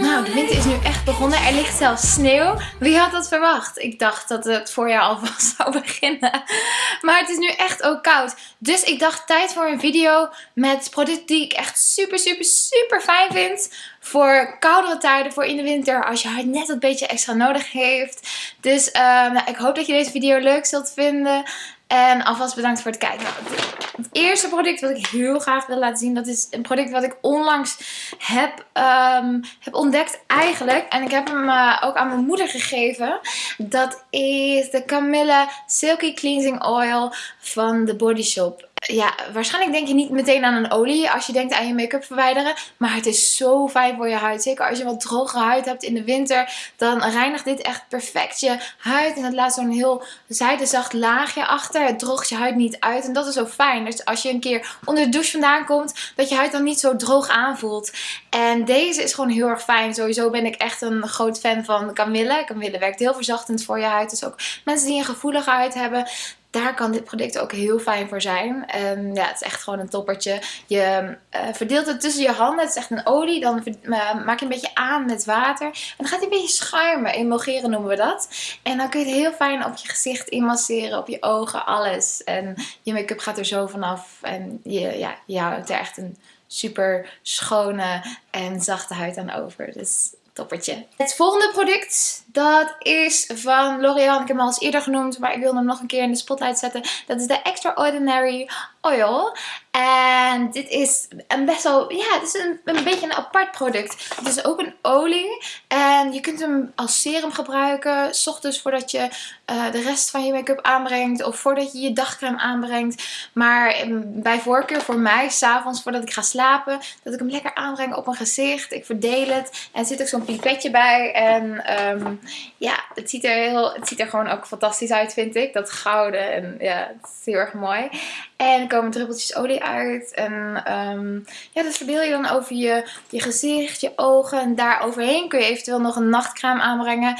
Nou, de winter is nu echt begonnen. Er ligt zelfs sneeuw. Wie had dat verwacht? Ik dacht dat het voorjaar alvast zou beginnen. Maar het is nu echt ook koud. Dus ik dacht tijd voor een video met producten die ik echt super, super, super fijn vind. Voor koudere tijden, voor in de winter, als je huid net een beetje extra nodig heeft. Dus uh, nou, ik hoop dat je deze video leuk zult vinden. En alvast bedankt voor het kijken. Het eerste product wat ik heel graag wil laten zien, dat is een product wat ik onlangs heb, um, heb ontdekt eigenlijk. En ik heb hem uh, ook aan mijn moeder gegeven. Dat is de Camilla Silky Cleansing Oil van de Body Shop ja, waarschijnlijk denk je niet meteen aan een olie als je denkt aan je make-up verwijderen. Maar het is zo fijn voor je huid. Zeker als je wat droge huid hebt in de winter. Dan reinigt dit echt perfect je huid. En het laat zo'n heel zijdezacht laagje achter. Het droogt je huid niet uit. En dat is zo fijn. Dus als je een keer onder de douche vandaan komt. Dat je huid dan niet zo droog aanvoelt. En deze is gewoon heel erg fijn. Sowieso ben ik echt een groot fan van Camille. Camille werkt heel verzachtend voor je huid. Dus ook mensen die een gevoelige huid hebben daar kan dit product ook heel fijn voor zijn. En ja, het is echt gewoon een toppertje. Je uh, verdeelt het tussen je handen. Het is echt een olie. Dan maak je een beetje aan met water. En dan gaat hij een beetje schuimen. Emulgeren noemen we dat. En dan kun je het heel fijn op je gezicht inmasseren. Op je ogen, alles. En je make-up gaat er zo vanaf. En je, ja, je houdt er echt een super schone en zachte huid aan over. Dus toppertje. Het volgende product, dat is van L'Oreal. Ik heb hem al eens eerder genoemd, maar ik wil hem nog een keer in de spotlight zetten. Dat is de Extraordinary Oil. En dit is een best wel, ja, het is een, beetje een apart product. Het is ook een olie. En je kunt hem als serum gebruiken. S ochtends voordat je uh, de rest van je make-up aanbrengt. Of voordat je je dagcreme aanbrengt. Maar um, bij voorkeur voor mij, s'avonds voordat ik ga slapen. Dat ik hem lekker aanbreng op mijn gezicht. Ik verdeel het. En er zit ook zo'n pipetje bij. En um, ja, het ziet, er heel, het ziet er gewoon ook fantastisch uit vind ik. Dat gouden. En ja, het is heel erg mooi. En er komen druppeltjes olie uit. En um, ja, dat verdeel je dan over je, je gezicht, je ogen. En daar overheen kun je eventueel nog een nachtcrème aanbrengen.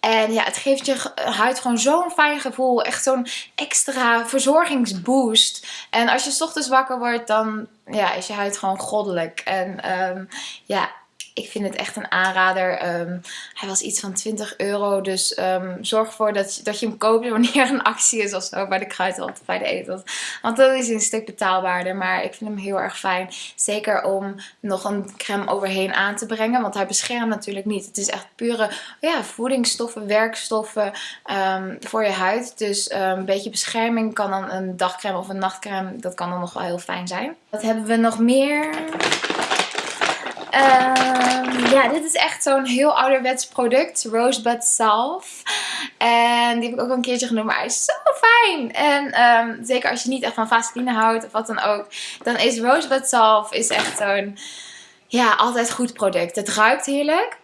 En ja, het geeft je huid gewoon zo'n fijn gevoel. Echt zo'n extra verzorgingsboost. En als je s ochtends wakker wordt, dan ja, is je huid gewoon goddelijk. En um, ja, ik vind het echt een aanrader. Um, hij was iets van 20 euro. Dus um, zorg ervoor dat, dat je hem koopt wanneer er een actie is of zo. Bij de kruidvat of bij de etels. Want dat is een stuk betaalbaarder. Maar ik vind hem heel erg fijn. Zeker om nog een crème overheen aan te brengen. Want hij beschermt natuurlijk niet. Het is echt pure ja, voedingsstoffen, werkstoffen um, voor je huid. Dus een beetje bescherming kan dan een dagcrème of een nachtcrème. Dat kan dan nog wel heel fijn zijn. Wat hebben we nog meer? Um, ja, dit is echt zo'n heel ouderwets product. Rosebud Salve. En die heb ik ook al een keertje genoemd. Maar hij is zo fijn. En um, zeker als je niet echt van vaseline houdt of wat dan ook. Dan is Rosebud Salve is echt zo'n ja, altijd goed product. Het ruikt heerlijk.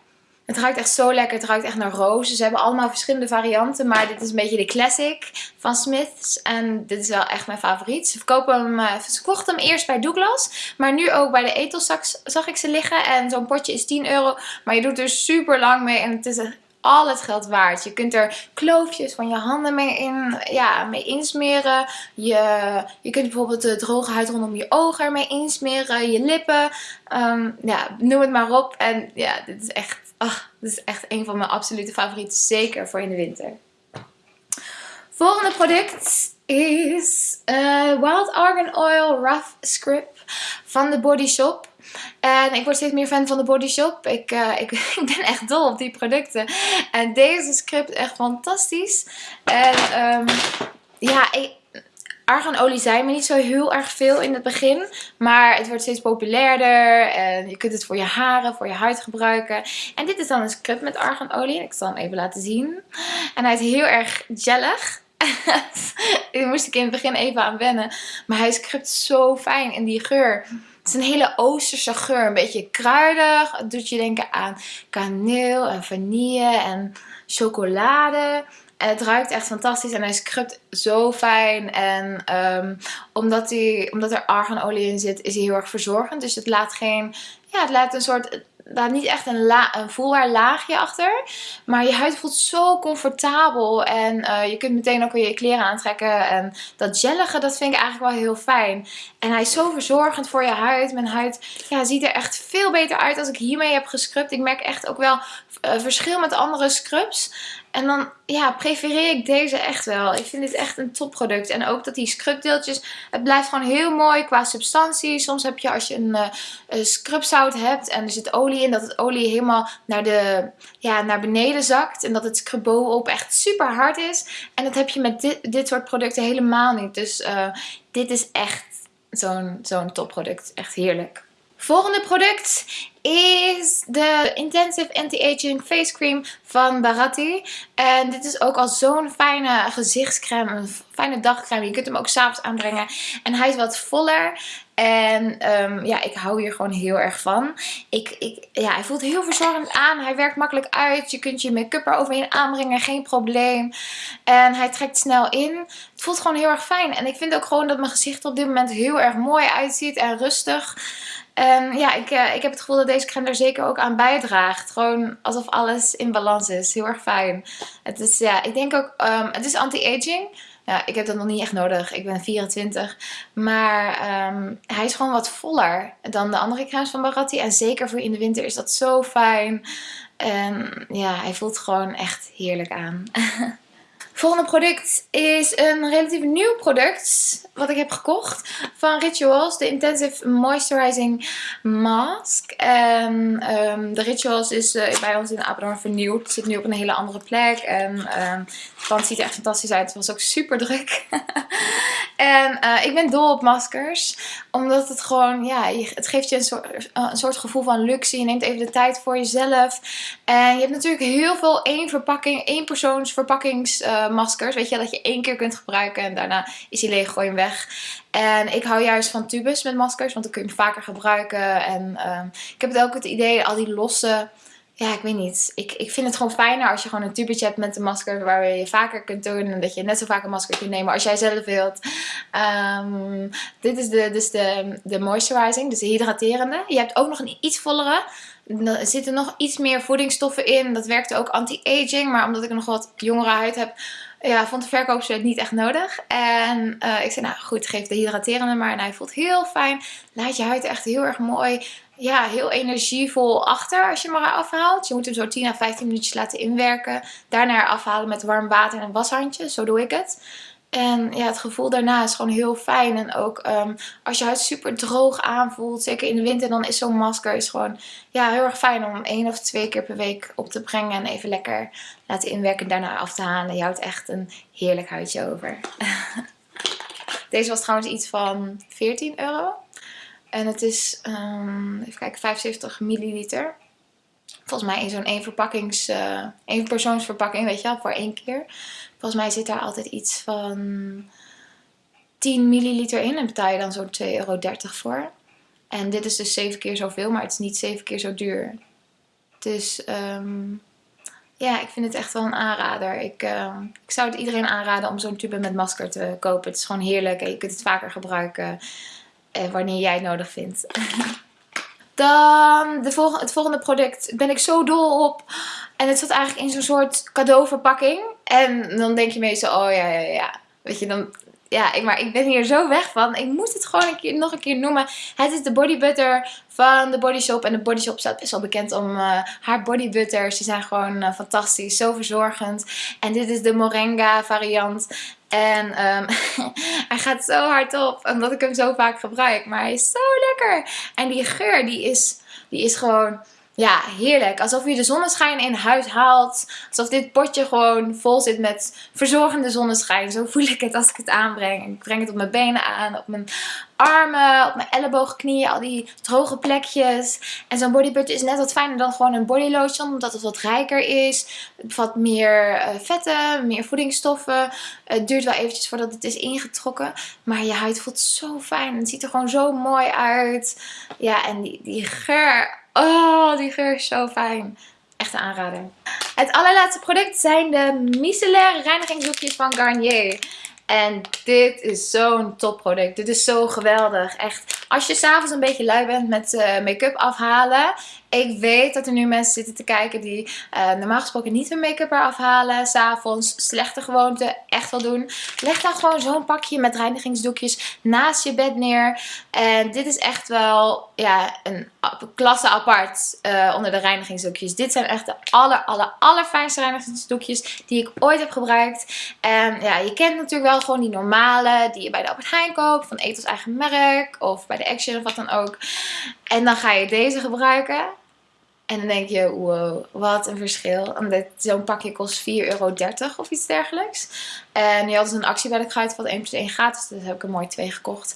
Het ruikt echt zo lekker. Het ruikt echt naar rozen. Ze hebben allemaal verschillende varianten. Maar dit is een beetje de classic van Smiths. En dit is wel echt mijn favoriet. Ze, verkopen hem, uh, ze verkochten hem eerst bij Douglas. Maar nu ook bij de Ethos zag ik ze liggen. En zo'n potje is 10 euro. Maar je doet er super lang mee. En het is al het geld waard. Je kunt er kloofjes van je handen mee, in, ja, mee insmeren. Je, je kunt bijvoorbeeld de droge huid rondom je ogen ermee insmeren. Je lippen. Um, ja, noem het maar op. En ja, dit is echt Ach, dit is echt een van mijn absolute favorieten. Zeker voor in de winter. Volgende product is uh, Wild Argan Oil Rough Script van de Body Shop. En ik word steeds meer fan van de Body Shop. Ik, uh, ik, ben echt dol op die producten. En deze script echt fantastisch. En um, ja, ik, Arganolie zei me niet zo heel erg veel in het begin. Maar het wordt steeds populairder. En je kunt het voor je haren, voor je huid gebruiken. En dit is dan een scrub met arganolie. Ik zal hem even laten zien. En hij is heel erg gellig. Daar moest ik in het begin even aan wennen. Maar hij scrubt zo fijn in die geur. Het is een hele oosterse geur. Een beetje kruidig. Het doet je denken aan kaneel en vanille en chocolade. Het ruikt echt fantastisch en hij scrubt zo fijn. En um, omdat, hij, omdat er arganolie in zit, is hij heel erg verzorgend. Dus het laat geen... Ja, het laat een soort daar niet echt een, la een voelbaar laagje achter. Maar je huid voelt zo comfortabel. En uh, je kunt meteen ook weer je kleren aantrekken. En dat gellige, dat vind ik eigenlijk wel heel fijn. En hij is zo verzorgend voor je huid. Mijn huid ja, ziet er echt veel beter uit als ik hiermee heb gescrubt. Ik merk echt ook wel uh, verschil met andere scrubs. En dan ja, prefereer ik deze echt wel. Ik vind dit echt een topproduct. En ook dat die scrubdeeltjes, het blijft gewoon heel mooi qua substantie. Soms heb je als je een, uh, scrubzout hebt en er zit olie in, dat het olie helemaal naar, de, ja, naar beneden zakt. En dat het scrub bovenop echt super hard is. En dat heb je met dit, dit soort producten helemaal niet. Dus uh, dit is echt zo'n zo'n topproduct. Echt heerlijk. Volgende product is de Intensive Anti-Aging Face Cream van Baratti. En dit is ook al zo'n fijne gezichtscreme, een fijne dagcreme. Je kunt hem ook s'avonds aanbrengen. En hij is wat voller. En um, ja, ik hou hier gewoon heel erg van. Ik, ik, ja, hij voelt heel verzorgend aan. Hij werkt makkelijk uit. Je kunt je make-up er overheen aanbrengen. Geen probleem. En hij trekt snel in. Het voelt gewoon heel erg fijn. En ik vind ook gewoon dat mijn gezicht op dit moment heel erg mooi uitziet. En rustig. En ja, ik, uh, ik heb het gevoel dat deze crème er zeker ook aan bijdraagt. Gewoon alsof alles in balans is. Heel erg fijn. Het is, ja, ik denk ook, um, het is anti-aging. Ja, ik heb dat nog niet echt nodig. Ik ben 24. Maar um, hij is gewoon wat voller dan de andere crèmes van Baratti. En zeker voor in de winter is dat zo fijn. En ja, hij voelt gewoon echt heerlijk aan. Volgende product is een relatief nieuw product wat ik heb gekocht van Rituals. De Intensive Moisturizing Mask. En um, de Rituals is uh, bij ons in Apeldoorn vernieuwd. Het zit nu op een hele andere plek. En um, pand ziet er echt fantastisch uit. Het was ook super druk. en uh, ik ben dol op maskers. Omdat het gewoon, ja, het geeft je een soort, een soort gevoel van luxe. Je neemt even de tijd voor jezelf. En je hebt natuurlijk heel veel één verpakking, één persoons maskers. Weet je, dat je één keer kunt gebruiken en daarna is die leeg, gooi hem weg. En ik hou juist van tubes met maskers, want dan kun je hem vaker gebruiken. En um, ik heb het ook het idee, al die losse... Ja, ik weet niet. Ik, ik vind het gewoon fijner als je gewoon een tubetje hebt met een masker waar je vaker kunt doen. En dat je net zo vaak een masker kunt nemen als jij zelf wilt. Um, dit is de, dus de, de moisturizing, dus de hydraterende. Je hebt ook nog een iets vollere. Er zitten nog iets meer voedingsstoffen in. Dat werkt ook anti-aging. Maar omdat ik nog wat jongere huid heb, ja, vond de verkoopster het niet echt nodig. En uh, ik zei, nou goed, geef de hydraterende maar. En hij voelt heel fijn. Laat je huid echt heel erg mooi, ja, heel energievol achter als je hem maar afhaalt. Je moet hem zo 10 à 15 minuutjes laten inwerken. Daarna afhalen met warm water en een washandje. Zo doe ik het. En ja, het gevoel daarna is gewoon heel fijn. En ook um, als je huid super droog aanvoelt, zeker in de winter, dan is zo'n masker is gewoon ja, heel erg fijn om één of twee keer per week op te brengen. En even lekker laten inwerken daarna af te halen. Je houdt echt een heerlijk huidje over. Deze was trouwens iets van 14 euro. En het is, um, even kijken, 75 milliliter. Volgens mij in zo'n één verpakkings, één persoonsverpakking, weet je wel, voor één keer. Volgens mij zit daar altijd iets van 10 milliliter in. En betaal je dan zo'n 2,30 euro voor. En dit is dus 7 keer zoveel, maar het is niet 7 keer zo duur. Dus um, ja, ik vind het echt wel een aanrader. Ik, uh, ik zou het iedereen aanraden om zo'n tube met masker te kopen. Het is gewoon heerlijk en je kunt het vaker gebruiken uh, wanneer jij het nodig vindt. Dan de het volgende product ben ik zo dol op. En het zat eigenlijk in zo'n soort cadeauverpakking. En dan denk je meestal, oh ja, ja, ja. Weet je, dan... Ja, ik, maar ik ben hier zo weg van. Ik moet het gewoon een keer, nog een keer noemen. Het is de body butter van de Body Shop. En de Body Shop staat best wel bekend om uh, haar body butters. Die zijn gewoon uh, fantastisch. Zo verzorgend. En dit is de Moringa variant. En um, hij gaat zo hard op, omdat ik hem zo vaak gebruik. Maar hij is zo lekker. En die geur, die is, die is gewoon ja, heerlijk. Alsof je de zonneschijn in huis haalt. Alsof dit potje gewoon vol zit met verzorgende zonneschijn. Zo voel ik het als ik het aanbreng. Ik breng het op mijn benen aan, op mijn armen, op mijn ellebogen, knieën. Al die droge plekjes. En zo'n bodybutter is net wat fijner dan gewoon een bodylotion. Omdat het wat rijker is. Het bevat meer uh, vetten, meer voedingsstoffen. Het duurt wel eventjes voordat het is ingetrokken. Maar je huid voelt zo fijn. Het ziet er gewoon zo mooi uit. Ja, en die, die geur Oh, die geur is zo fijn. Echt een aanrader. Het allerlaatste product zijn de micellaire reinigingsdoekjes van Garnier. En dit is zo'n topproduct. Dit is zo geweldig. Echt Als je s'avonds een beetje lui bent met uh, make-up afhalen. Ik weet dat er nu mensen zitten te kijken die uh, normaal gesproken niet hun make-up eraf halen. S'avonds slechte gewoonte echt wel doen. Leg dan gewoon zo'n pakje met reinigingsdoekjes naast je bed neer. En dit is echt wel ja, een klasse apart uh, onder de reinigingsdoekjes. Dit zijn echt de aller, aller, allerfijnste reinigingsdoekjes die ik ooit heb gebruikt. En ja, je kent natuurlijk wel gewoon die normale die je bij de Albert Heijn koopt. Van Ethos eigen merk of bij de Action of wat dan ook. En dan ga je deze gebruiken. En dan denk je, wow, wat een verschil. Zo'n pakje kost 4,30 euro of iets dergelijks. En nu hadden ze een actie Kruidvat 1 plus 1 gratis. Dus heb ik er mooi twee gekocht.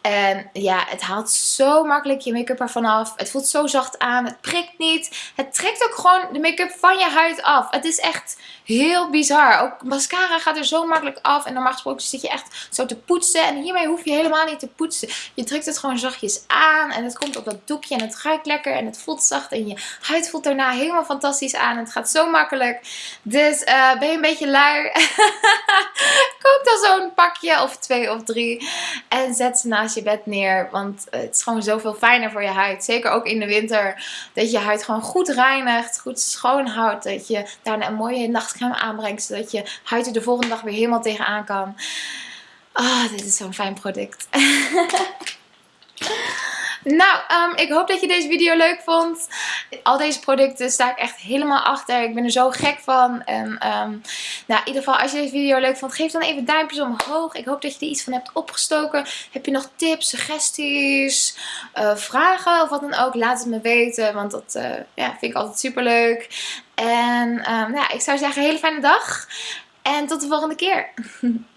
En ja, het haalt zo makkelijk je make-up ervan af. Het voelt zo zacht aan. Het prikt niet. Het trekt ook gewoon de make-up van je huid af. Het is echt heel bizar. Ook mascara gaat er zo makkelijk af. En normaal gesproken zit je echt zo te poetsen. En hiermee hoef je helemaal niet te poetsen. Je drukt het gewoon zachtjes aan. En het komt op dat doekje. En het ruikt lekker. En het voelt zacht. En je huid voelt daarna helemaal fantastisch aan. Het gaat zo makkelijk. Dus uh, ben je een beetje lui. Koop dan zo'n pakje of twee of drie. En zet ze naast je bed neer. Want het is gewoon zoveel fijner voor je huid. Zeker ook in de winter. Dat je huid gewoon goed reinigt. Goed schoon houdt. Dat je daarna een mooie nachtcreme aanbrengt. Zodat je huid er de volgende dag weer helemaal tegenaan kan. Ah, oh, dit is zo'n fijn product. Nou, um, ik hoop dat je deze video leuk vond. Al deze producten sta ik echt helemaal achter. Ik ben er zo gek van. En um, nou, in ieder geval, als je deze video leuk vond, geef dan even duimpjes omhoog. Ik hoop dat je er iets van hebt opgestoken. Heb je nog tips, suggesties, uh, vragen of wat dan ook? Laat het me weten, want dat uh, ja, vind ik altijd super leuk. En um, ik zou zeggen, hele fijne dag. En tot de volgende keer.